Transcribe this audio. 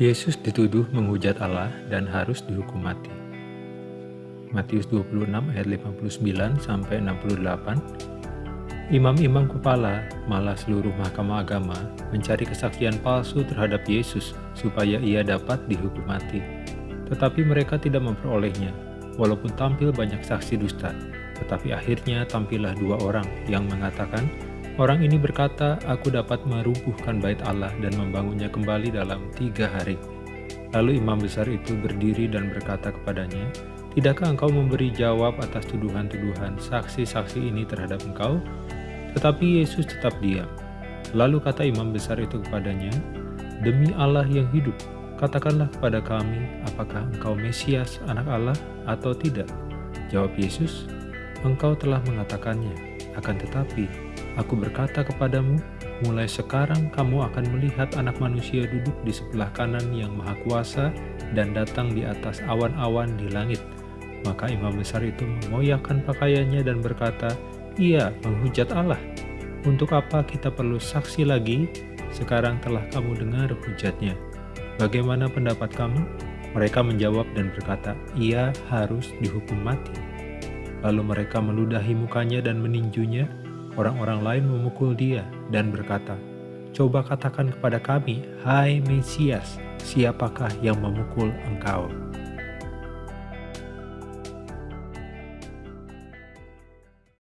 Yesus dituduh menghujat Allah dan harus dihukum mati. Matius 26 ayat 59 sampai 68. Imam-imam kepala, malah seluruh mahkamah agama, mencari kesaksian palsu terhadap Yesus supaya ia dapat dihukum mati. Tetapi mereka tidak memperolehnya, walaupun tampil banyak saksi dusta. Tetapi akhirnya tampillah dua orang yang mengatakan, Orang ini berkata, aku dapat merubuhkan bait Allah dan membangunnya kembali dalam tiga hari. Lalu imam besar itu berdiri dan berkata kepadanya, Tidakkah engkau memberi jawab atas tuduhan-tuduhan saksi-saksi ini terhadap engkau? Tetapi Yesus tetap diam. Lalu kata imam besar itu kepadanya, Demi Allah yang hidup, katakanlah kepada kami, apakah engkau Mesias, anak Allah, atau tidak? Jawab Yesus, Engkau telah mengatakannya, akan tetapi Aku berkata kepadamu, mulai sekarang kamu akan melihat anak manusia duduk di sebelah kanan yang maha kuasa dan datang di atas awan-awan di langit. Maka imam besar itu mengoyakkan pakaiannya dan berkata, Ia menghujat Allah. Untuk apa kita perlu saksi lagi? Sekarang telah kamu dengar hujatnya. Bagaimana pendapat kamu? Mereka menjawab dan berkata, ia harus dihukum mati. Lalu mereka meludahi mukanya dan meninjunya, Orang-orang lain memukul dia dan berkata, Coba katakan kepada kami, Hai Mesias, siapakah yang memukul engkau?